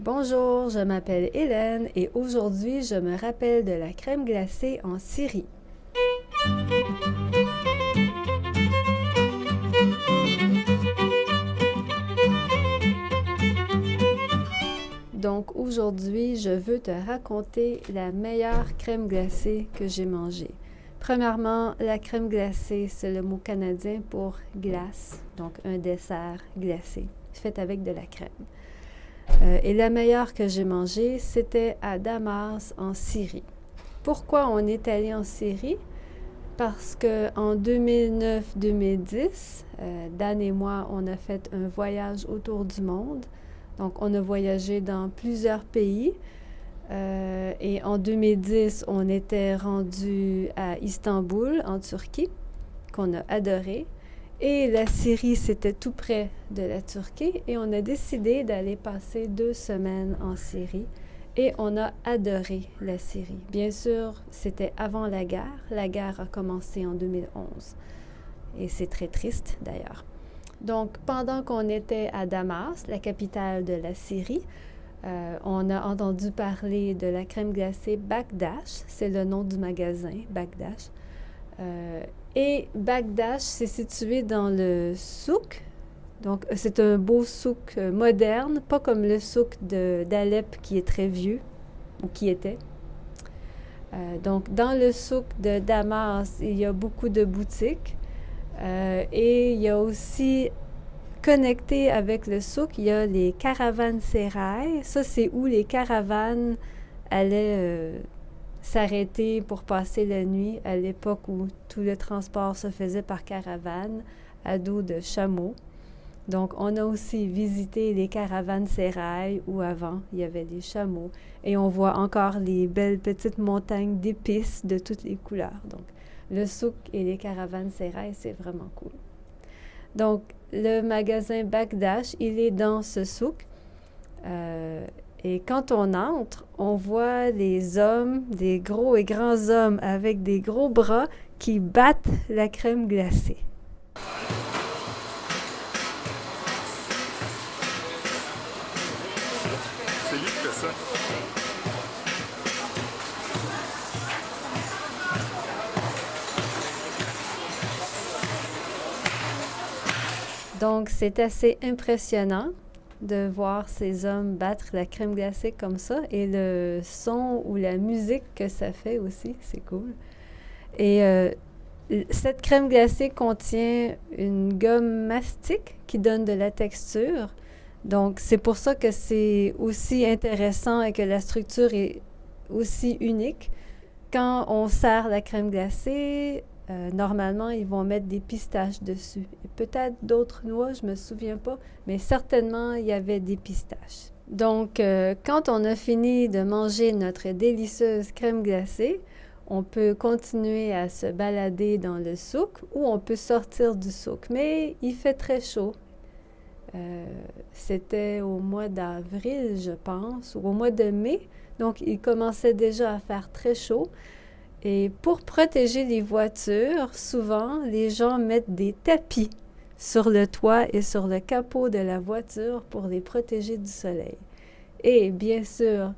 Bonjour, je m'appelle Hélène et aujourd'hui je me rappelle de la crème glacée en Syrie. Donc aujourd'hui, je veux te raconter la meilleure crème glacée que j'ai mangée. Premièrement, la crème glacée, c'est le mot canadien pour glace, donc un dessert glacé, fait avec de la crème. Euh, et la meilleure que j'ai mangée, c'était à Damas, en Syrie. Pourquoi on est allé en Syrie? Parce qu'en 2009-2010, euh, Dan et moi, on a fait un voyage autour du monde. Donc, on a voyagé dans plusieurs pays. Euh, et en 2010, on était rendu à Istanbul, en Turquie, qu'on a adoré. Et la Syrie, c'était tout près de la Turquie et on a décidé d'aller passer deux semaines en Syrie et on a adoré la Syrie. Bien sûr, c'était avant la guerre. La guerre a commencé en 2011 et c'est très triste d'ailleurs. Donc, pendant qu'on était à Damas, la capitale de la Syrie, euh, on a entendu parler de la crème glacée Bagdash, c'est le nom du magasin, Bagdash. Euh, et Bagdash, c'est situé dans le souk. Donc, c'est un beau souk euh, moderne, pas comme le souk d'Alep qui est très vieux, ou qui était. Euh, donc, dans le souk de Damas, il y a beaucoup de boutiques. et il y a aussi, connecté avec le souk, il y a les caravanes sérail. Ça, c'est où les caravanes allaient s'arrêter pour passer la nuit à l'époque où tout le transport se faisait par caravane à dos de chameaux. Donc, on a aussi visité les caravanes sérail où avant il y avait des chameaux et on voit encore les belles petites montagnes d'épices de toutes les couleurs. Donc, le souk et les caravanes sérail, c'est vraiment cool. Donc, le magasin Bagdash, il est dans ce souk. Euh, et quand on entre, on voit les hommes, des gros et grands hommes avec des gros bras qui battent la crème glacée. C'est lui qui fait ça. Donc, c'est assez impressionnant de voir ces hommes battre la crème glacée comme ça et le son ou la musique que ça fait aussi, c'est cool. Et euh, cette crème glacée contient une gomme mastique qui donne de la texture. Donc, c'est pour ça que c'est aussi intéressant et que la structure est aussi unique. Quand on sert la crème glacée, euh, normalement, ils vont mettre des pistaches dessus. peut-être d'autres noix, je ne me souviens pas, mais certainement, il y avait des pistaches. Donc, euh, quand on a fini de manger notre délicieuse crème glacée, on peut continuer à se balader dans le souk ou on peut sortir du souk. Mais il fait très chaud. Euh, c'était au mois d'avril, je pense, ou au mois de mai. Donc, il commençait déjà à faire très chaud. Et pour protéger les voitures, souvent, les gens mettent des tapis sur le toit et sur le capot de la voiture pour les protéger du soleil. Et bien sûr,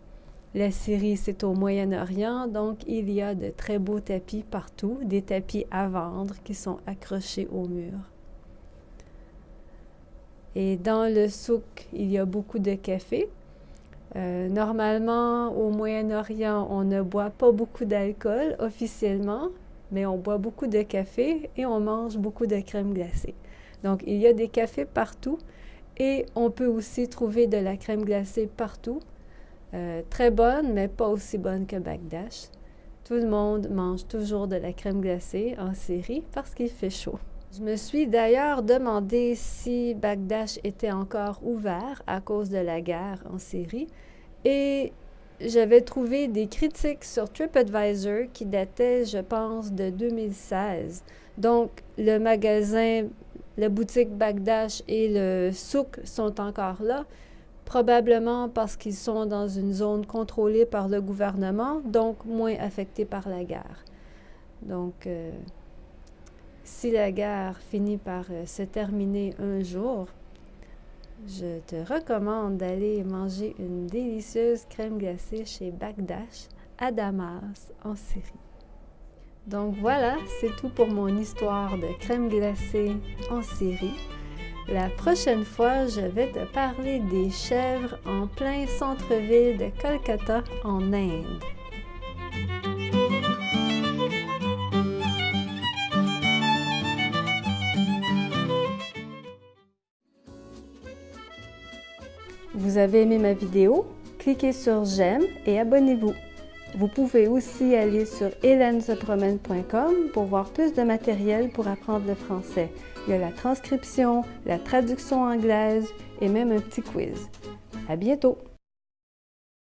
la Syrie, c'est au Moyen-Orient, donc il y a de très beaux tapis partout, des tapis à vendre qui sont accrochés au mur. Et dans le souk, il y a beaucoup de cafés. Euh, normalement, au Moyen-Orient, on ne boit pas beaucoup d'alcool officiellement, mais on boit beaucoup de café et on mange beaucoup de crème glacée. Donc, il y a des cafés partout et on peut aussi trouver de la crème glacée partout. Euh, très bonne, mais pas aussi bonne que Bagdash. Tout le monde mange toujours de la crème glacée en Syrie parce qu'il fait chaud. Je me suis d'ailleurs demandé si Bagdash était encore ouvert à cause de la guerre en Syrie et j'avais trouvé des critiques sur TripAdvisor qui dataient, je pense, de 2016. Donc, le magasin, la boutique Bagdash et le souk sont encore là, probablement parce qu'ils sont dans une zone contrôlée par le gouvernement, donc moins affectés par la guerre. Donc, euh, si la guerre finit par euh, se terminer un jour, je te recommande d'aller manger une délicieuse crème glacée chez Bagdash à Damas, en Syrie. Donc voilà, c'est tout pour mon histoire de crème glacée en Syrie. La prochaine fois, je vais te parler des chèvres en plein centre-ville de Kolkata en Inde. Vous avez aimé ma vidéo? Cliquez sur j'aime et abonnez-vous. Vous pouvez aussi aller sur hélènesepromène.com pour voir plus de matériel pour apprendre le français. Il y a la transcription, la traduction anglaise et même un petit quiz. À bientôt!